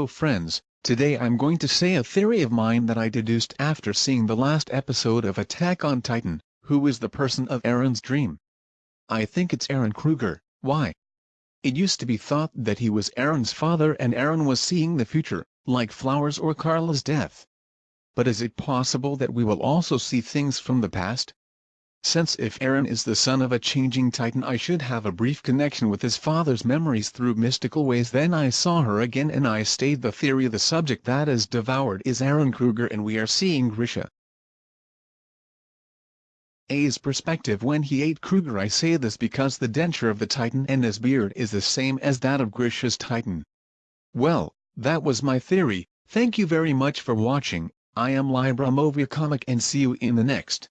Oh friends, today I'm going to say a theory of mine that I deduced after seeing the last episode of Attack on Titan, who is the person of Eren's dream. I think it's Eren Kruger, why? It used to be thought that he was Eren's father and Eren was seeing the future, like Flowers or Carla's death. But is it possible that we will also see things from the past? Since if Eren is the son of a changing titan I should have a brief connection with his father's memories through mystical ways then I saw her again and I stayed the theory the subject that is devoured is Eren Kruger and we are seeing Grisha. A's perspective when he ate Kruger I say this because the denture of the titan and his beard is the same as that of Grisha's titan. Well, that was my theory, thank you very much for watching, I am Libra Movia Comic and see you in the next.